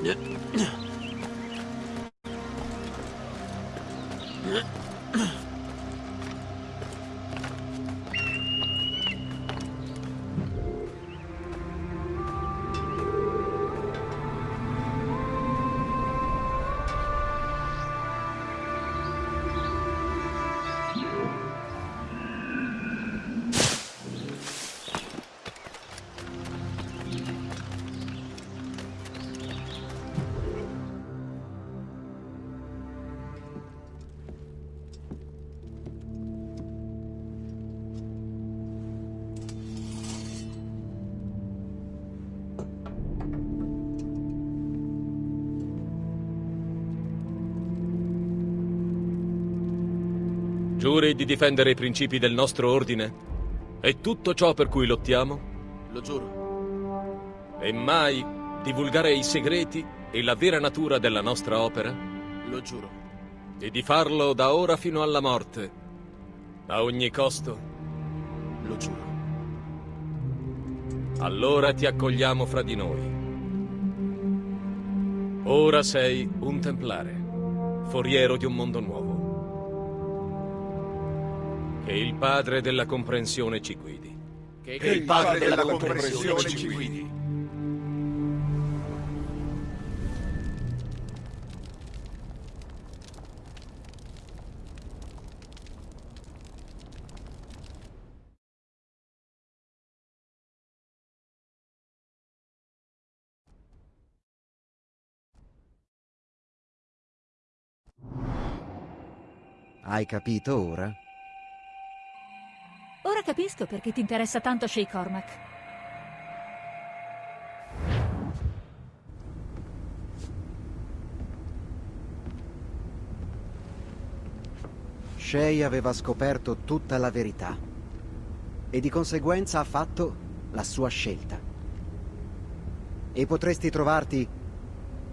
你你你嗯 difendere i principi del nostro ordine? E tutto ciò per cui lottiamo? Lo giuro. E mai divulgare i segreti e la vera natura della nostra opera? Lo giuro. E di farlo da ora fino alla morte, a ogni costo? Lo giuro. Allora ti accogliamo fra di noi. Ora sei un templare, foriero di un mondo nuovo. Che il padre della comprensione ci guidi. Che, che il padre della comprensione ci guidi. Hai capito ora? Capisco perché ti interessa tanto Shay Cormac. Shay aveva scoperto tutta la verità e di conseguenza ha fatto la sua scelta. E potresti trovarti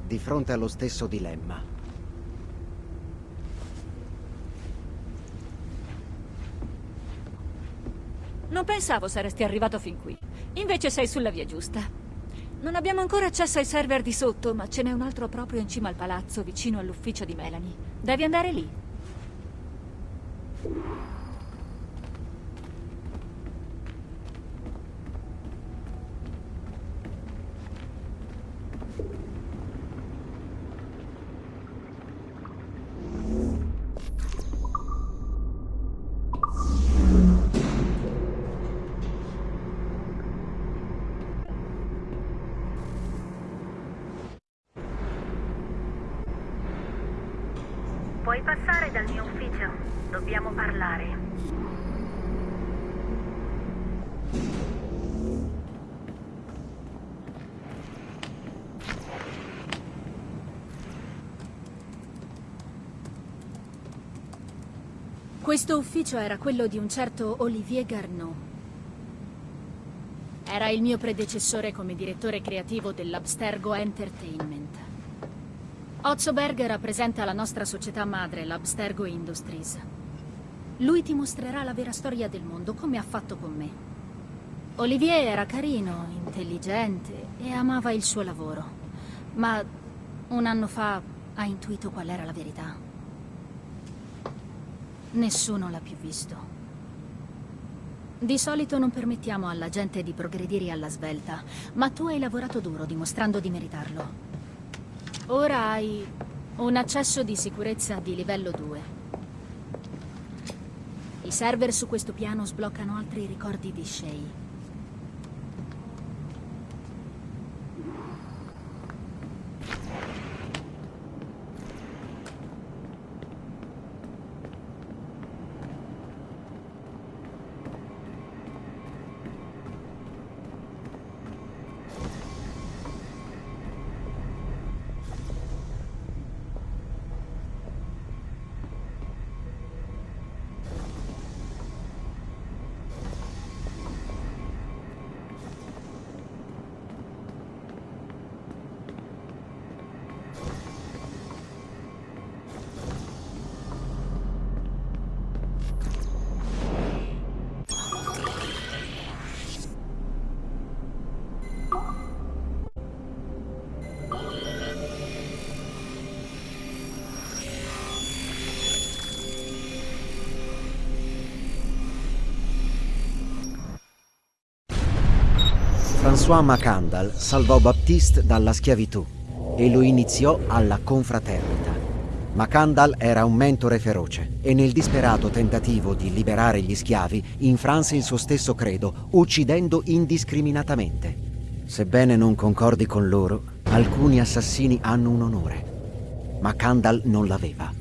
di fronte allo stesso dilemma. Pensavo saresti arrivato fin qui. Invece sei sulla via giusta. Non abbiamo ancora accesso ai server di sotto, ma ce n'è un altro proprio in cima al palazzo, vicino all'ufficio di Melanie. Devi andare lì. Puoi passare dal mio ufficio? Dobbiamo parlare. Questo ufficio era quello di un certo Olivier Garneau. Era il mio predecessore come direttore creativo dell'Abstergo Entertainment. Ozzo Berg rappresenta la nostra società madre, l'Abstergo Industries. Lui ti mostrerà la vera storia del mondo, come ha fatto con me. Olivier era carino, intelligente e amava il suo lavoro. Ma un anno fa ha intuito qual era la verità. Nessuno l'ha più visto. Di solito non permettiamo alla gente di progredire alla svelta, ma tu hai lavorato duro dimostrando di meritarlo. Ora hai un accesso di sicurezza di livello 2. Il server su questo piano sbloccano altri ricordi di Shay. François Macandal salvò Baptiste dalla schiavitù e lo iniziò alla confraternita. Macandal era un mentore feroce e nel disperato tentativo di liberare gli schiavi infranse il suo stesso credo, uccidendo indiscriminatamente. Sebbene non concordi con loro, alcuni assassini hanno un onore. Macandal non l'aveva.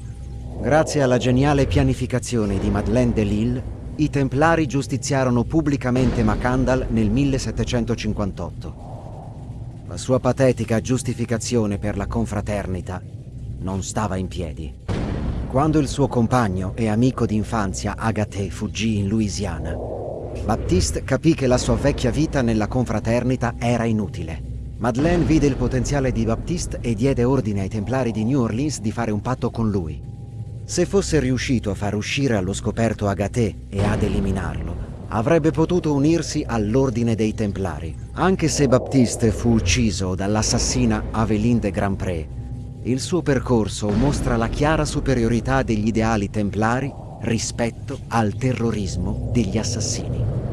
Grazie alla geniale pianificazione di Madeleine de Lille, i Templari giustiziarono pubblicamente Macandal nel 1758. La sua patetica giustificazione per la confraternita non stava in piedi. Quando il suo compagno e amico d'infanzia Agathe fuggì in Louisiana, Baptiste capì che la sua vecchia vita nella confraternita era inutile. Madeleine vide il potenziale di Baptiste e diede ordine ai Templari di New Orleans di fare un patto con lui. Se fosse riuscito a far uscire allo scoperto Agathe e ad eliminarlo, avrebbe potuto unirsi all'ordine dei Templari. Anche se Baptiste fu ucciso dall'assassina Aveline de Grandpré, il suo percorso mostra la chiara superiorità degli ideali templari rispetto al terrorismo degli assassini.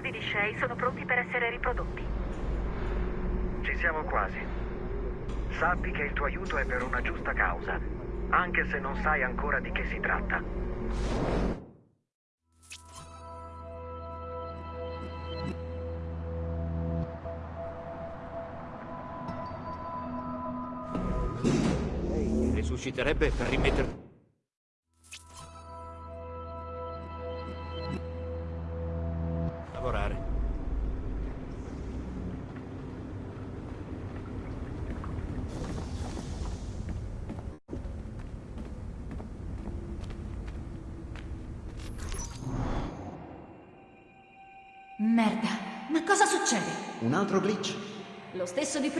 Set di ricordi di Shay. Sono pronti per essere riprodotti. Ci siamo quasi. Sappi che il tuo aiuto è per una giusta causa, anche se non sai ancora di che si tratta. Resusciterebbe per rimetter...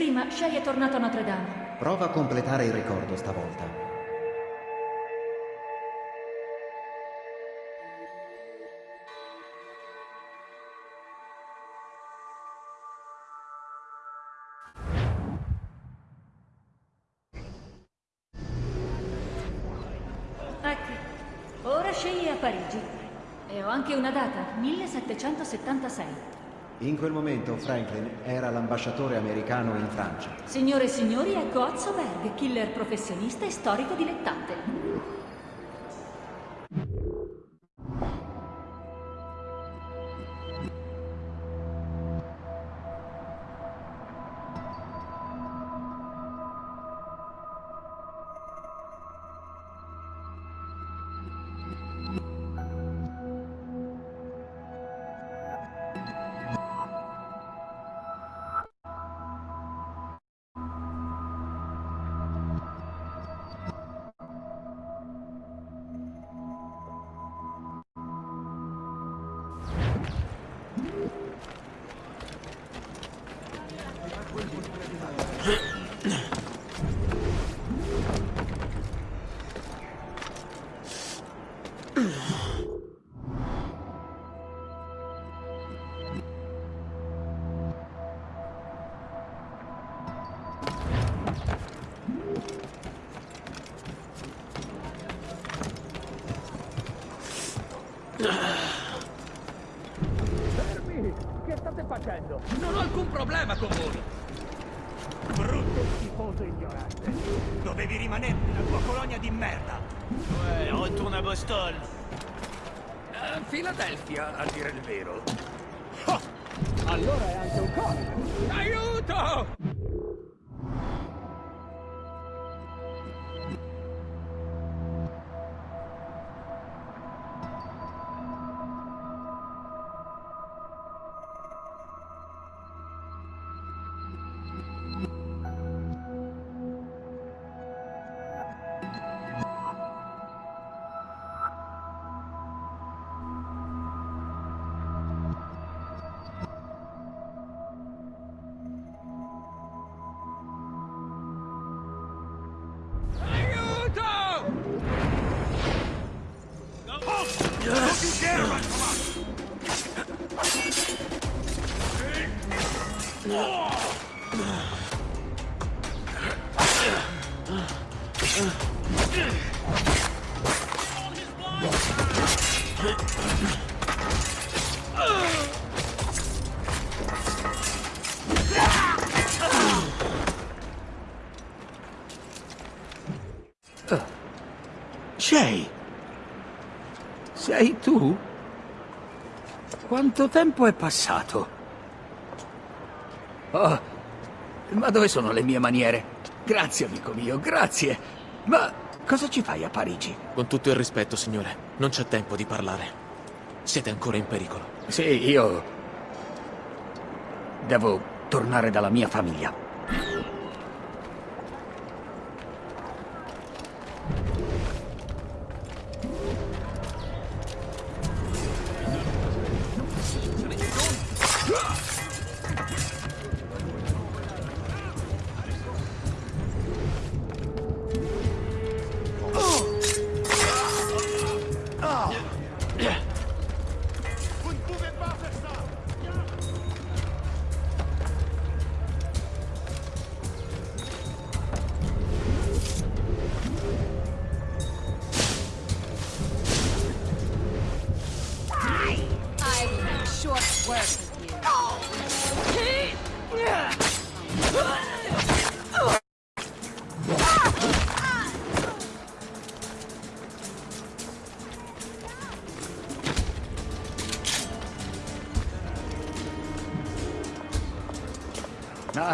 prima, Shay è tornato a Notre Dame. Prova a completare il ricordo stavolta. Ecco, ora Shay è a Parigi. E ho anche una data, 1776. In quel momento Franklin era l'ambasciatore americano in Francia. Signore e signori, ecco Otso Berg, killer professionista e storico dilettante. Shay! Sei tu? Quanto tempo è passato? Oh, ma dove sono le mie maniere? Grazie, amico mio, grazie. Ma cosa ci fai a Parigi? Con tutto il rispetto, signore, non c'è tempo di parlare. Siete ancora in pericolo. Sì, io... Devo tornare dalla mia famiglia.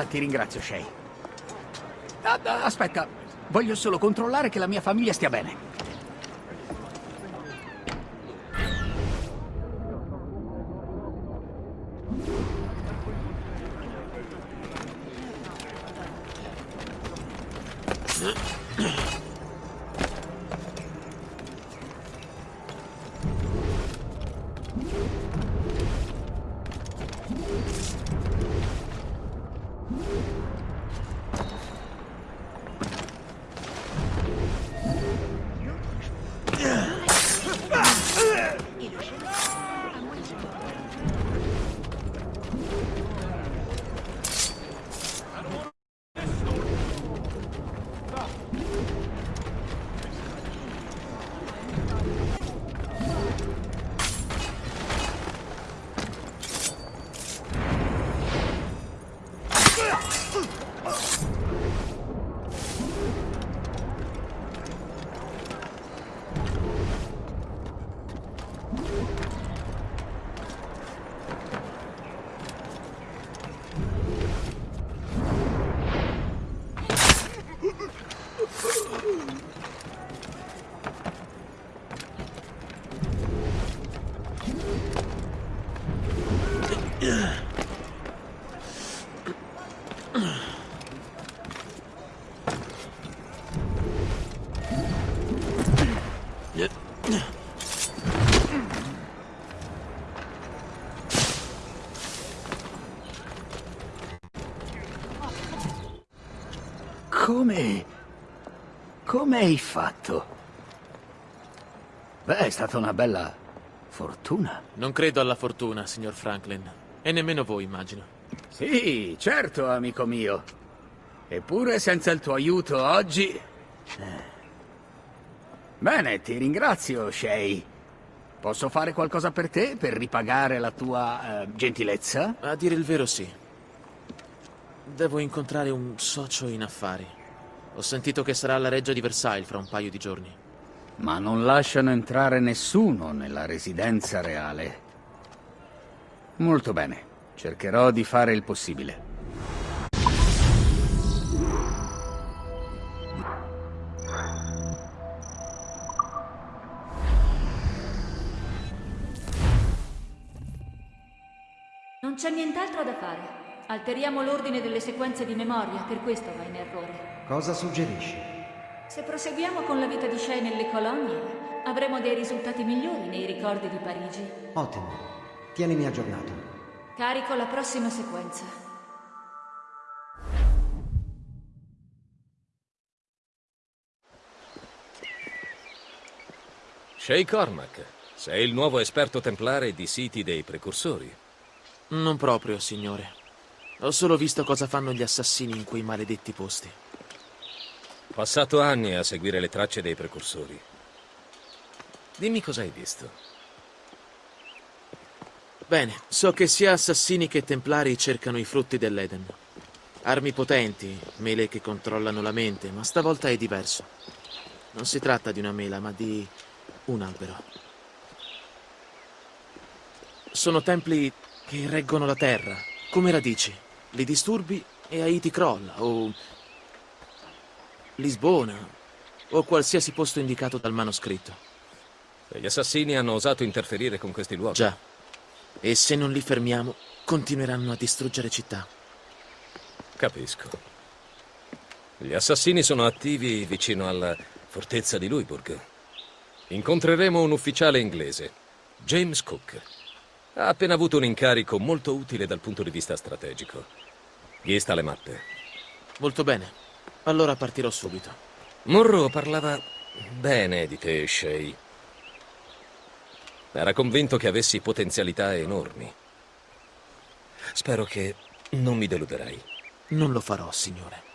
Ti ringrazio, Shay. Ah, ah, aspetta, voglio solo controllare che la mia famiglia stia bene. Come hai fatto? Beh, è stata una bella fortuna. Non credo alla fortuna, signor Franklin. E nemmeno voi, immagino. Sì, certo, amico mio. Eppure senza il tuo aiuto oggi... Bene, ti ringrazio, Shay. Posso fare qualcosa per te, per ripagare la tua eh, gentilezza? A dire il vero sì. Devo incontrare un socio in affari. Ho sentito che sarà alla reggia di Versailles fra un paio di giorni. Ma non lasciano entrare nessuno nella residenza reale. Molto bene. Cercherò di fare il possibile. Non c'è nient'altro da fare. Alteriamo l'ordine delle sequenze di memoria, per questo va in errore. Cosa suggerisci? Se proseguiamo con la vita di Shay nelle colonie, avremo dei risultati migliori nei ricordi di Parigi. Ottimo. Tienimi aggiornato. Carico la prossima sequenza. Shay Cormac, sei il nuovo esperto templare di siti dei precursori. Non proprio, signore. Ho solo visto cosa fanno gli assassini in quei maledetti posti. Passato anni a seguire le tracce dei precursori. Dimmi cosa hai visto. Bene, so che sia assassini che templari cercano i frutti dell'Eden. Armi potenti, mele che controllano la mente, ma stavolta è diverso. Non si tratta di una mela, ma di un albero. Sono templi che reggono la terra, come radici. Li disturbi e Haiti crolla, o Lisbona, o qualsiasi posto indicato dal manoscritto. E gli assassini hanno osato interferire con questi luoghi. Già. E se non li fermiamo, continueranno a distruggere città. Capisco. Gli assassini sono attivi vicino alla fortezza di Louisbourg. Incontreremo un ufficiale inglese, James Cook. Ha appena avuto un incarico molto utile dal punto di vista strategico. Gli sta le mappe. Molto bene. Allora partirò subito. Monroe parlava bene di te, Shay. Era convinto che avessi potenzialità enormi. Spero che non mi deluderai. Non lo farò, signore.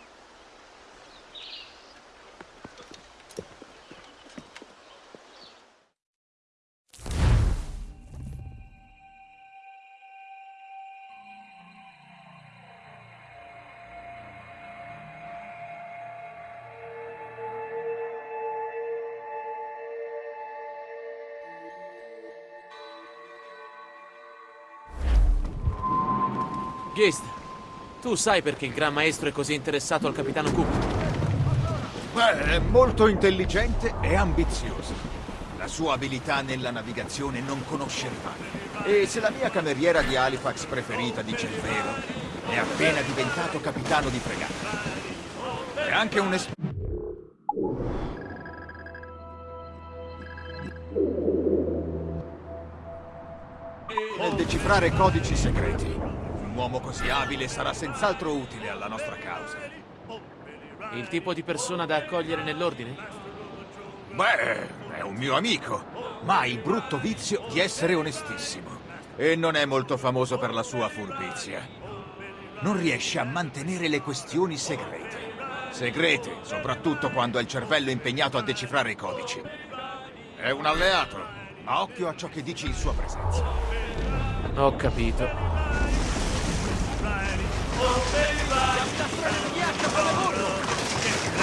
Ghist, tu sai perché il Gran Maestro è così interessato al Capitano Cook? Beh, è molto intelligente e ambizioso. La sua abilità nella navigazione non conosce rivali. E se la mia cameriera di Halifax preferita dice il vero, è appena diventato capitano di fregata. È anche un esperto. Nel decifrare codici segreti. Un uomo così abile sarà senz'altro utile alla nostra causa. Il tipo di persona da accogliere nell'ordine? Beh, è un mio amico, ma ha il brutto vizio di essere onestissimo. E non è molto famoso per la sua furbizia. Non riesce a mantenere le questioni segrete. Segrete, soprattutto quando ha il cervello impegnato a decifrare i codici. È un alleato, ma occhio a ciò che dici in sua presenza. Ho capito.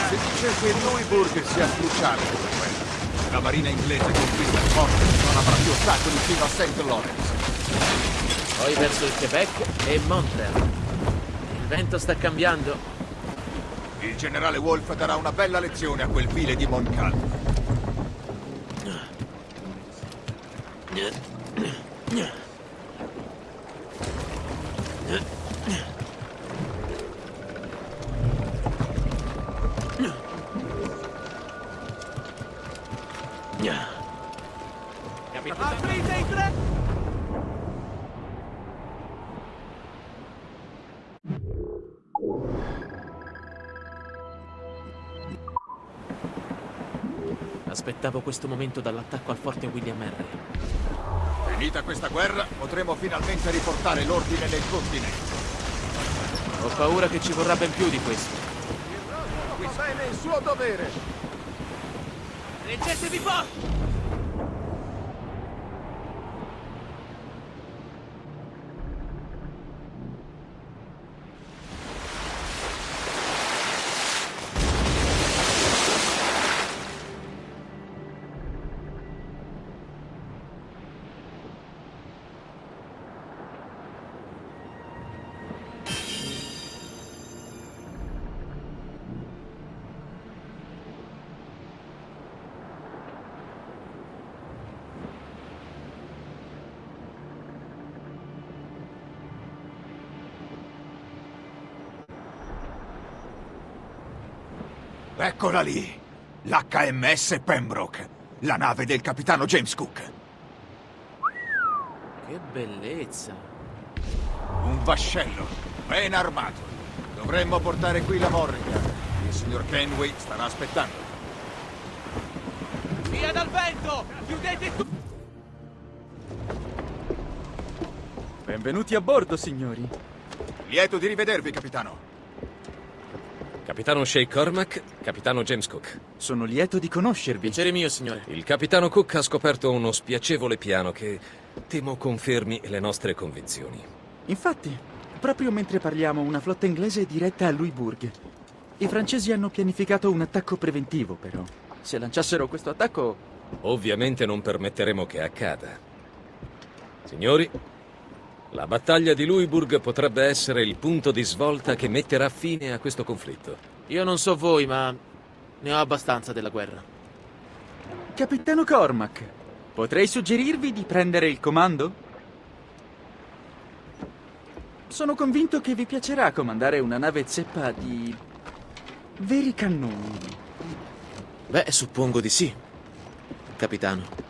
Si dice che Louisbourg sia cruciale per la guerra. Se la marina inglese conquista il porto, non avrà più ostacoli fino a St. Lawrence. Poi verso il Quebec e Montreal. Il vento sta cambiando. Il generale Wolfe darà una bella lezione a quel vile di Montcalm. Aprite i tre! Aspettavo questo momento dall'attacco al forte William Henry. Finita questa guerra, potremo finalmente riportare l'ordine nel continente. Ho paura che ci vorrà ben più di questo. Fa bene il suo dovere. Reggetevi forte! Eccola lì! L'HMS Pembroke, la nave del capitano James Cook. Che bellezza. Un vascello, ben armato. Dovremmo portare qui la Morrigan. Il signor Kenway starà aspettando. Via dal vento! Chiudete tutto! Benvenuti a bordo, signori. Lieto di rivedervi, capitano. Capitano Shay Cormac, capitano James Cook. Sono lieto di conoscervi. Piacere mio, signore. Il capitano Cook ha scoperto uno spiacevole piano che temo confermi le nostre convinzioni. Infatti, proprio mentre parliamo, una flotta inglese è diretta a Louisbourg. I francesi hanno pianificato un attacco preventivo, però. Se lanciassero questo attacco... Ovviamente non permetteremo che accada. Signori, la battaglia di Louisbourg potrebbe essere il punto di svolta che metterà fine a questo conflitto. Io non so voi, ma ne ho abbastanza della guerra. Capitano Cormac, potrei suggerirvi di prendere il comando? Sono convinto che vi piacerà comandare una nave zeppa di... veri cannoni. Beh, suppongo di sì, capitano.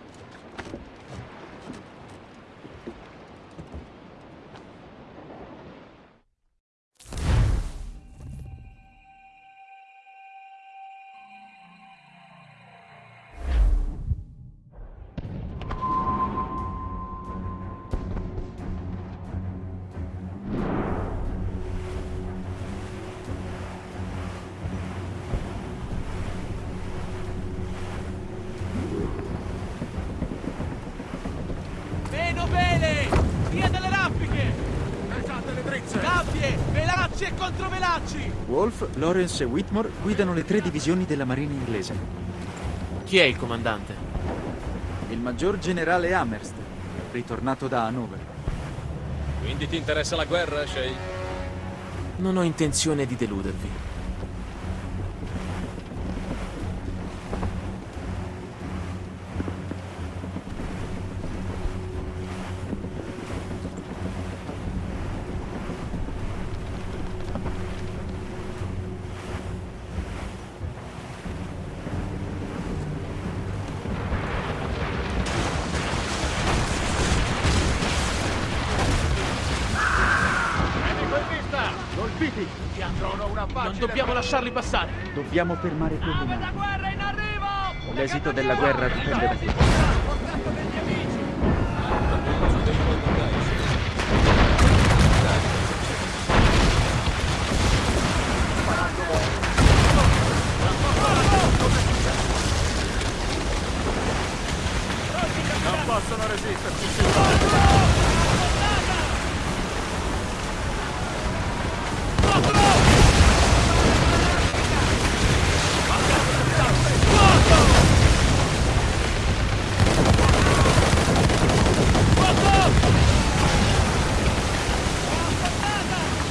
Lawrence e Whitmore guidano le tre divisioni della Marina inglese. Chi è il comandante? Il maggior generale Amherst, ritornato da Hanover. Quindi ti interessa la guerra, Shay? Non ho intenzione di deludervi. Medico in vista! Colpiti! Ti androno una facile... Non dobbiamo lasciarli passare! Dobbiamo fermare quelli! L'esito della guerra dipende da qui. Non possono resisterci!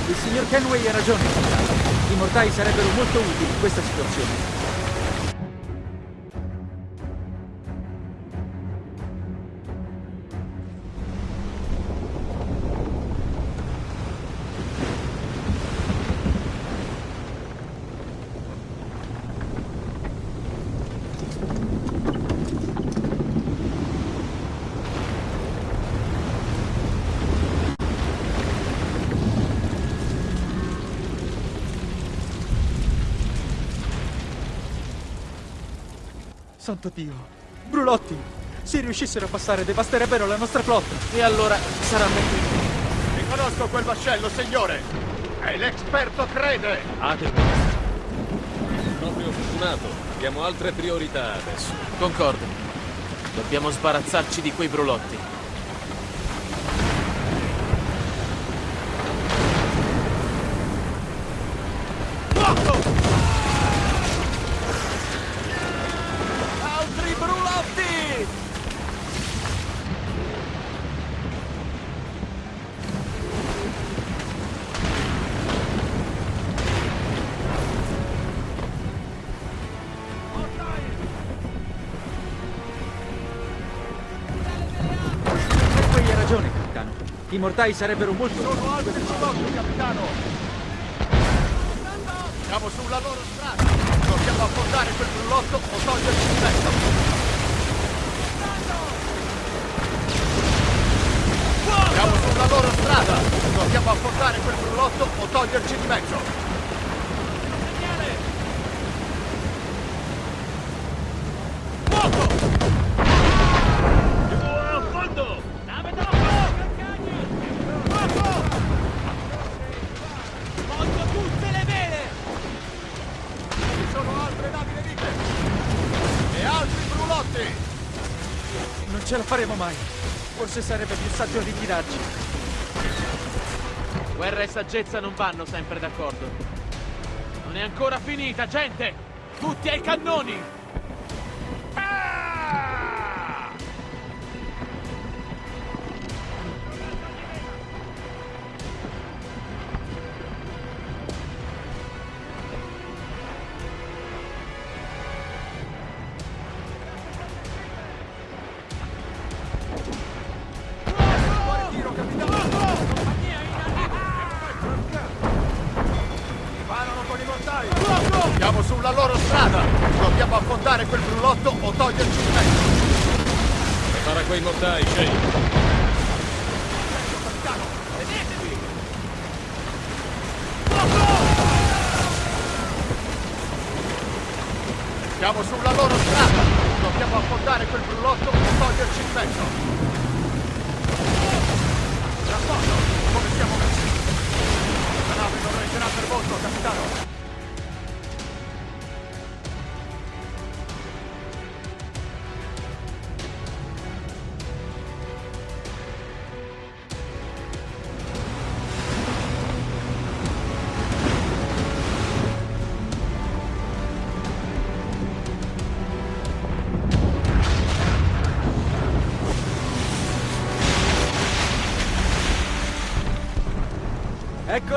Il signor Kenway ha ragione, capitano. I mortai sarebbero molto utili in questa situazione. Santo Dio! Brulotti! Se riuscissero a passare, devasterebbero la nostra flotta! E allora saranno qui. Riconosco quel vascello, signore! È l'esperto Crede! Proprio fortunato. Abbiamo altre priorità adesso. Concordo. Dobbiamo sbarazzarci di quei brulotti. I mortai sarebbero molto... Sono altri sotto, capitano! Siamo sulla loro strada. Dobbiamo affondare quel brullotto o toglierci di mezzo. Siamo sulla loro strada. Dobbiamo affondare quel brullotto o toglierci di mezzo. Forse sarebbe più saggio ritirarci. Guerra e saggezza non vanno sempre d'accordo. Non è ancora finita, gente! Tutti ai cannoni!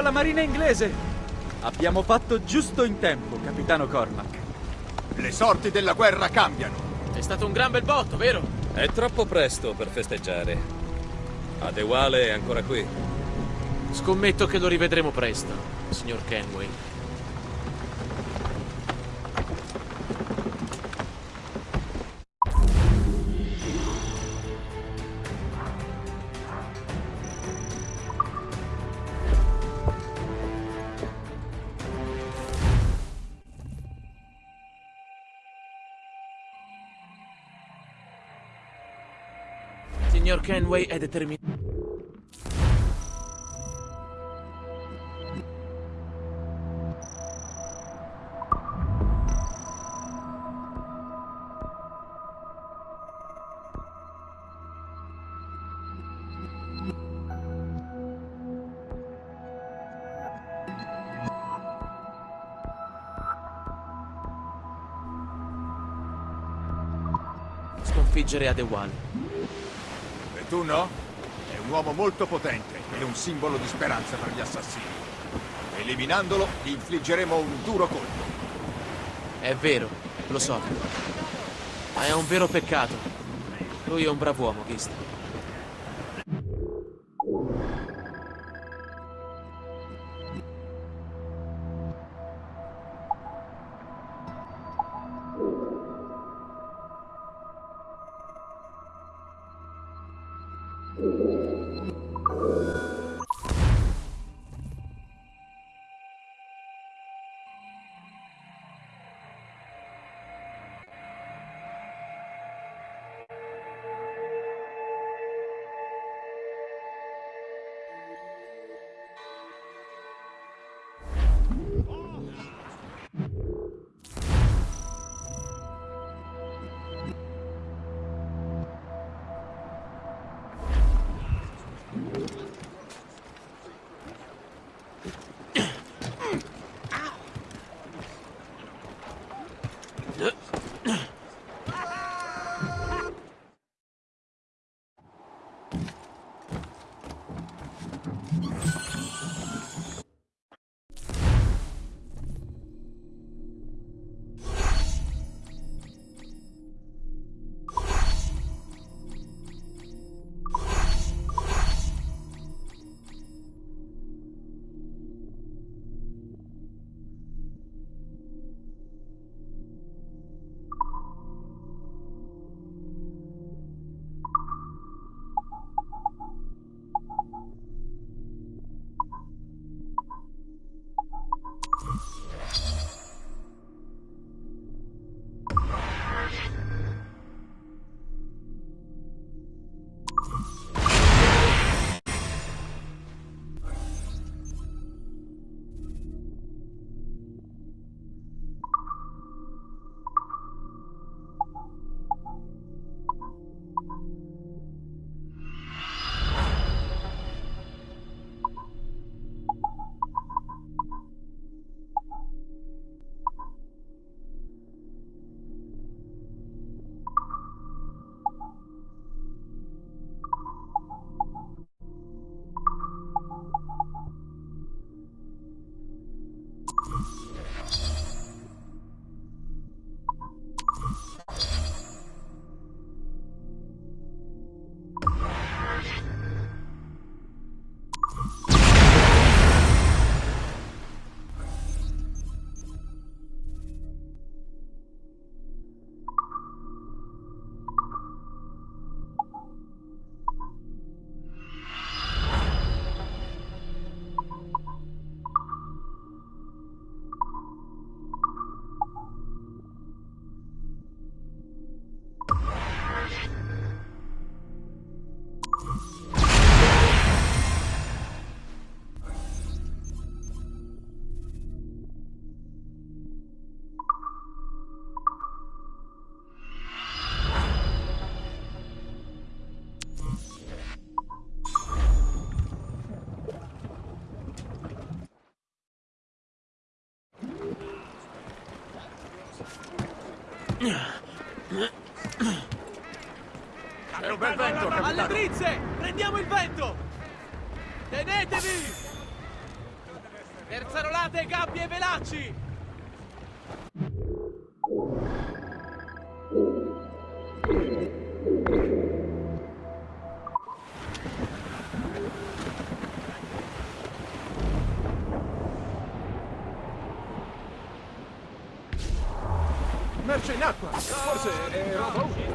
Ecco la marina inglese! Abbiamo fatto giusto in tempo, capitano Cormac. Le sorti della guerra cambiano. È stato un gran bel botto, vero? È troppo presto per festeggiare. Adewale è ancora qui. Scommetto che lo rivedremo presto, signor Kenway. Kenway è determinato. Sconfiggere Adewale. Tu no? È un uomo molto potente e un simbolo di speranza per gli assassini. Eliminandolo, gli infliggeremo un duro colpo. È vero, lo so. Ma è un vero peccato. Lui è un brav'uomo, Gist. Bel vento, Alle capitano. drizze! Prendiamo il vento! Tenetevi! Terzarolate, gabbie e velacci! Merce in acqua. Forse è roba utile.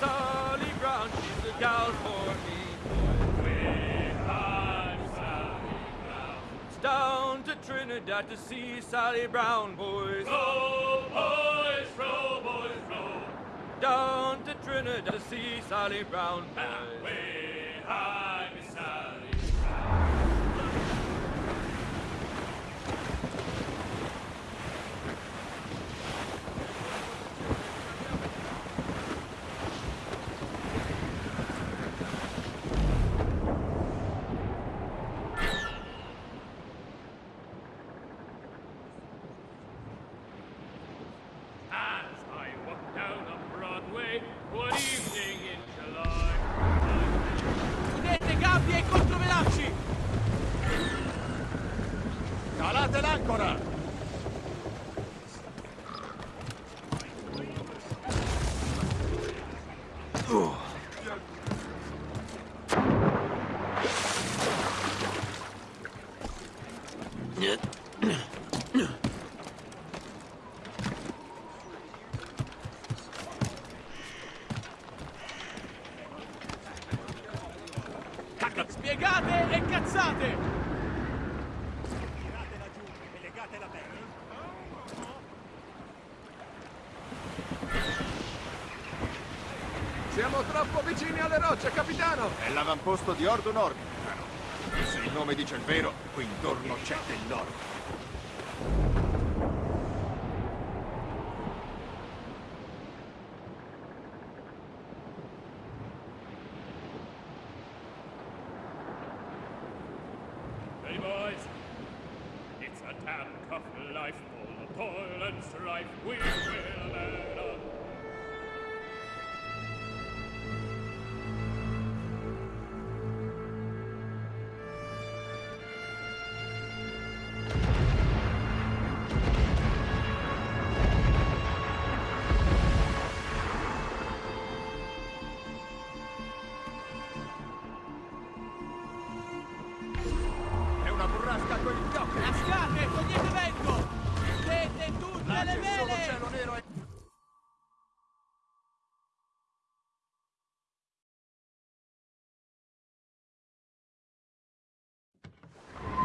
Sally Brown, she's the gal for me. It's down to Trinidad to see Sally Brown, boys. Row, boys, row, boys, row. Down to Trinidad to see Sally Brown, boys. Way high, rocce, capitano. È l'avamposto di Ordo Nord. Se il nome dice il vero, qui intorno c'è dell'oro.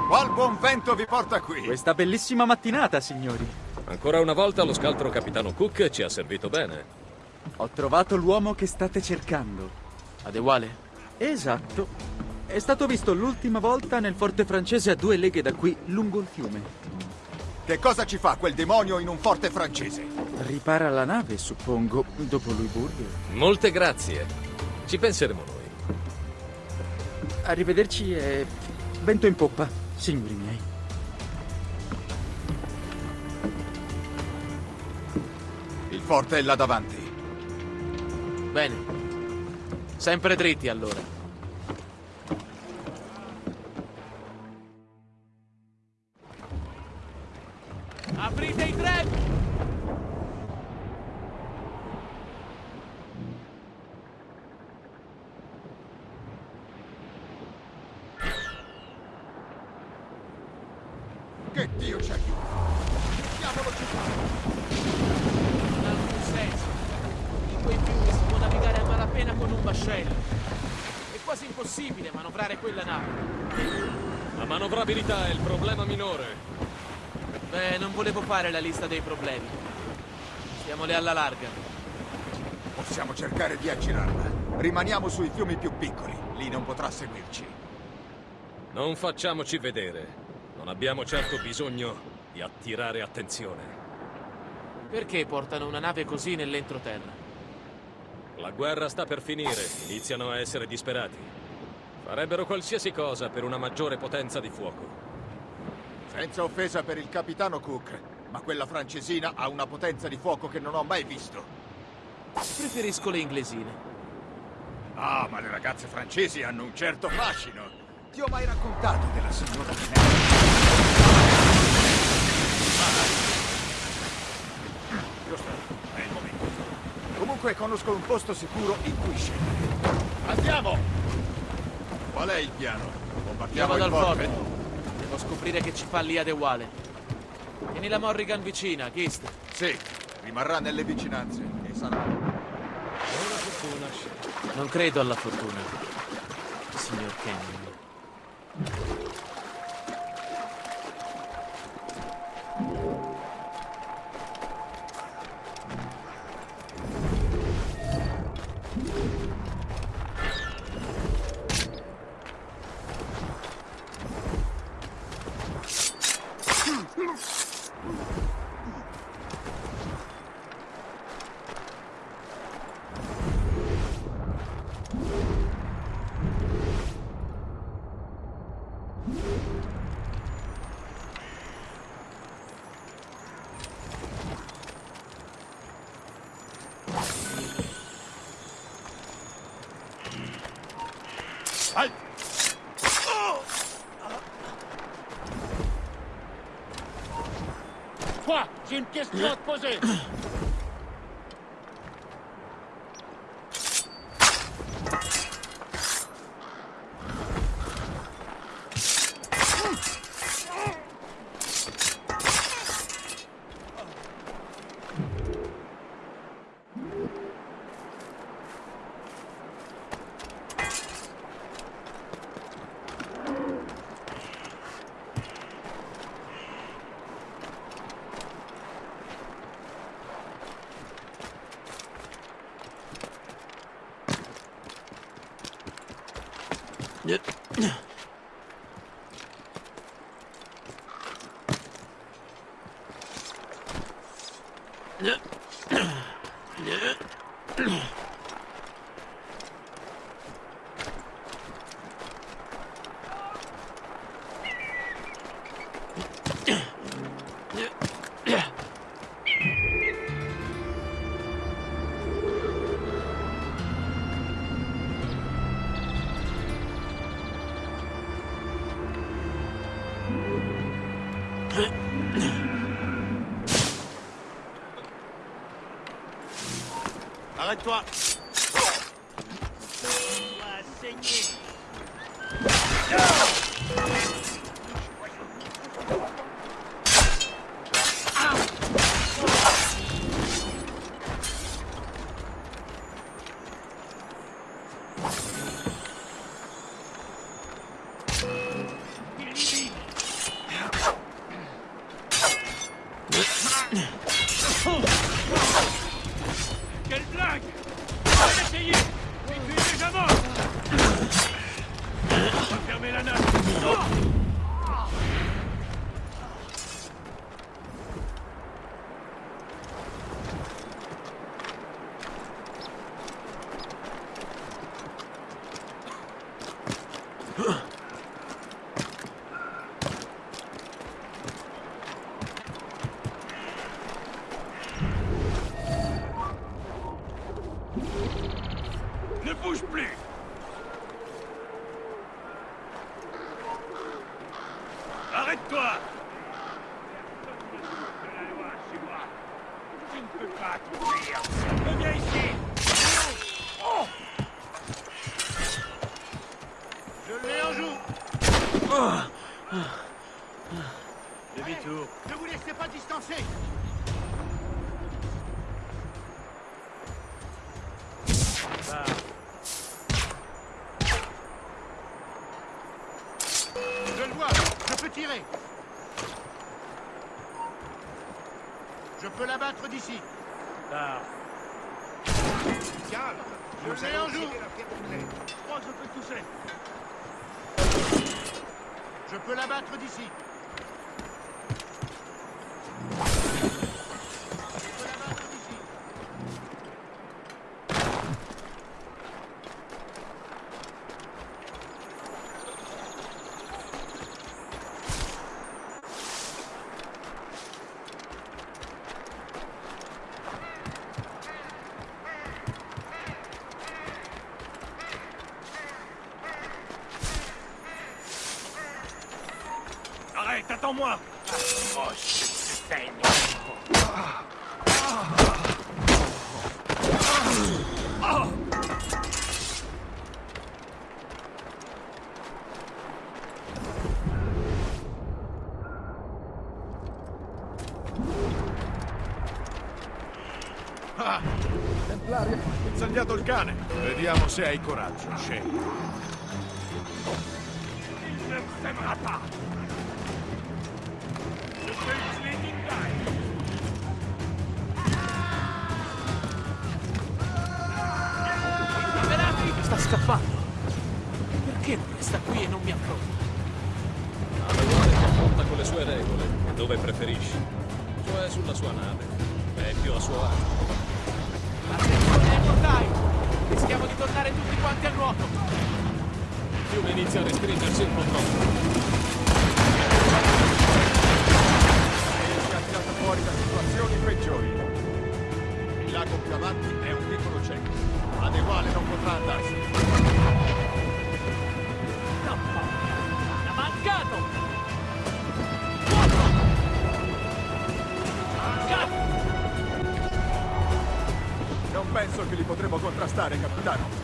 Qual buon vento vi porta qui? Questa bellissima mattinata, signori. Ancora una volta lo scaltro capitano Cook ci ha servito bene. Ho trovato l'uomo che state cercando. Adewale? Esatto. È stato visto l'ultima volta nel forte francese a due leghe da qui, lungo il fiume. Che cosa ci fa quel demonio in un forte francese? Ripara la nave, suppongo, dopo Louisbourg. Molte grazie. Ci penseremo noi. Arrivederci e vento in poppa, signori miei. Il forte è là davanti. Bene. Sempre dritti allora. Manovrare quella nave. La manovrabilità è il problema minore. Beh, non volevo fare la lista dei problemi. Stiamole alla larga. Possiamo cercare di aggirarla. Rimaniamo sui fiumi più piccoli. Lì non potrà seguirci. Non facciamoci vedere. Non abbiamo certo bisogno di attirare attenzione. Perché portano una nave così nell'entroterra? La guerra sta per finire, iniziano a essere disperati. Farebbero qualsiasi cosa per una maggiore potenza di fuoco. Senza offesa per il capitano Cook, ma quella francesina ha una potenza di fuoco che non ho mai visto. Preferisco le inglesine. Ah, ma le ragazze francesi hanno un certo fascino. Ti ho mai raccontato della signora? Giusto, è il momento. Comunque conosco un posto sicuro in cui scendere. Andiamo! Qual è il piano? Il dal forte? Devo scoprire che ci fa lì ad Ewale. Tieni la Morrigan vicina, Gist. Sì, rimarrà nelle vicinanze e sarà... Non credo alla fortuna, signor Canyon. Ugh. one. Demi-tour. Ne vous laissez pas distancer. Je le vois, je peux tirer. Je peux l'abattre d'ici. Là. Calme. Je l'ai en joue. Je crois que je peux le toucher. Je peux l'abattre d'ici. Se hai coraggio, Guy Velati sta scappando. Perché resta qui e non mi affronta? Adeguale ti affronta con le sue regole, dove preferisci. Cioè sulla sua nave. È più a suo agio. Attenzione ai mortai! Rischiamo di tornare tutti quanti a nuoto. Il fiume inizia a restringersi un po' troppo. Si è tirato fuori da situazioni peggiori. Il lago più avanti è un piccolo cieco. Adeguale non potrà andarsene. Penso che li potremo contrastare, capitano.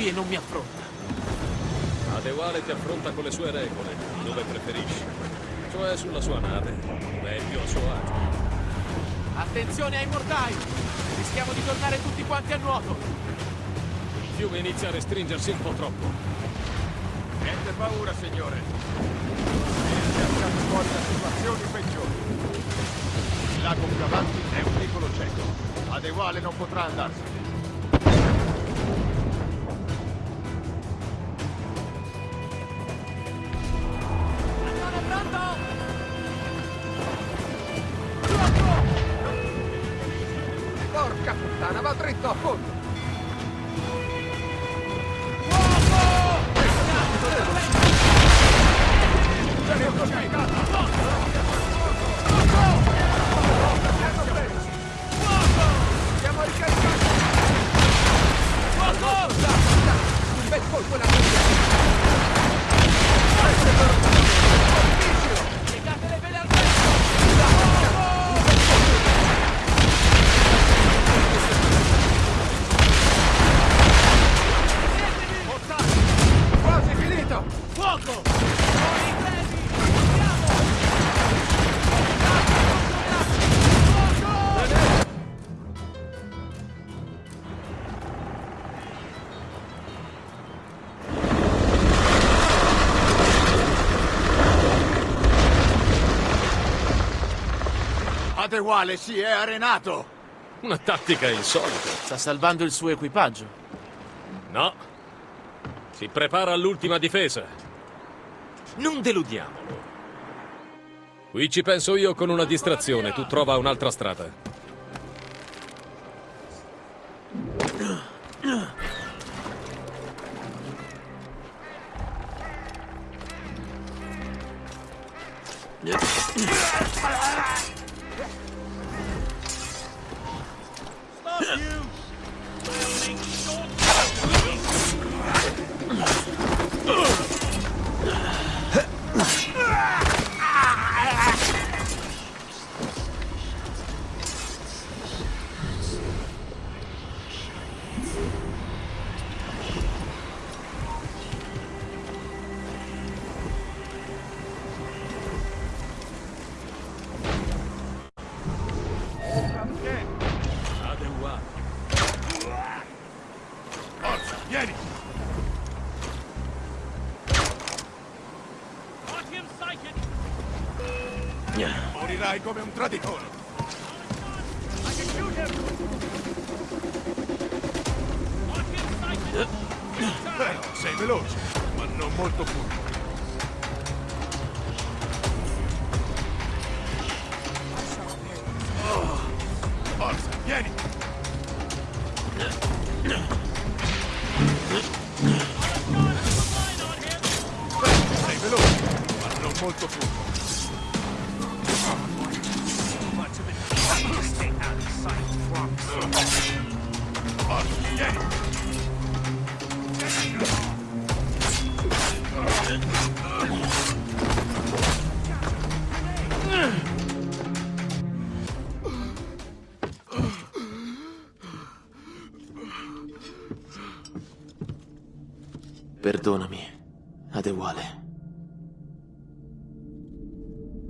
Qui e non mi affronta? Adeguale ti affronta con le sue regole, dove preferisci. Cioè sulla sua nave, dove è più a suo agio. Attenzione ai mortai! Rischiamo di tornare tutti quanti a nuoto! Il fiume inizia a restringersi un po' troppo. Niente paura, signore. Si è tirato fuori da situazioni peggiori. Il lago più avanti è un piccolo cieco. Adeguale non potrà andarsene. Puttana, va Adewale si è arenato! Una tattica insolita. Sta salvando il suo equipaggio. No. Si prepara all'ultima difesa. Non deludiamolo. Qui ci penso io con una distrazione, tu trova un'altra strada. Come un traditore! Perdonami, Adewale.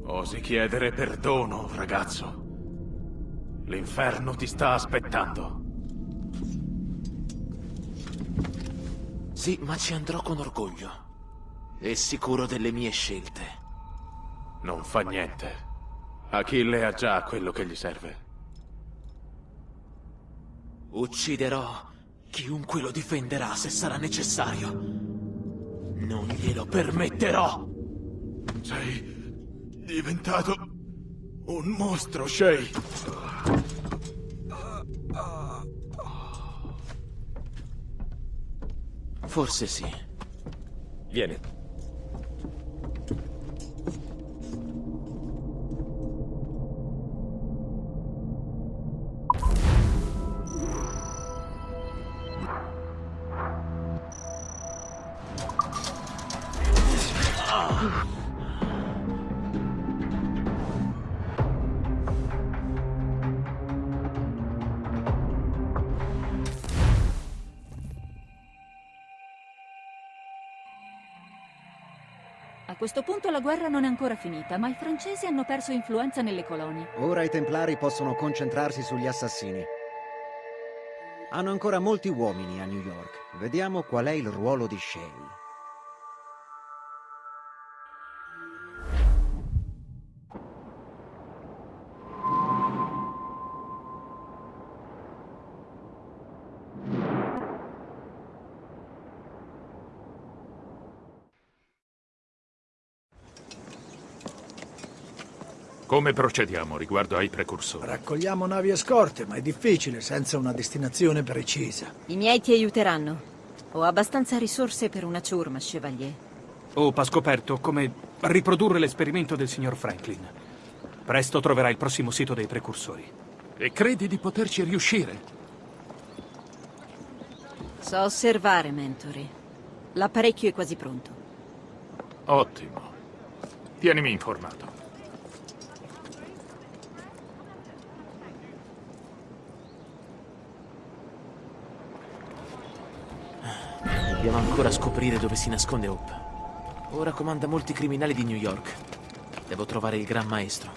Osi chiedere perdono, ragazzo. L'inferno ti sta aspettando. Sì, ma ci andrò con orgoglio. E sicuro delle mie scelte. Non fa niente. Achille ha già quello che gli serve. Ucciderò chiunque lo difenderà se sarà necessario. Non glielo permetterò! Sei diventato un mostro, Shay. Forse sì. Vieni. La guerra non è ancora finita, ma i francesi hanno perso influenza nelle colonie. Ora i Templari possono concentrarsi sugli assassini. Hanno ancora molti uomini a New York. Vediamo qual è il ruolo di Shay. Come procediamo riguardo ai precursori? Raccogliamo navi e scorte, ma è difficile senza una destinazione precisa. I miei ti aiuteranno. Ho abbastanza risorse per una ciurma, Chevalier. Hope ha scoperto come riprodurre l'esperimento del signor Franklin. Presto troverà il prossimo sito dei precursori. E credi di poterci riuscire? So osservare, Mentori. L'apparecchio è quasi pronto. Ottimo. Tienimi informato. Dobbiamo ancora scoprire dove si nasconde Hope. Ora comanda molti criminali di New York. Devo trovare il Gran Maestro.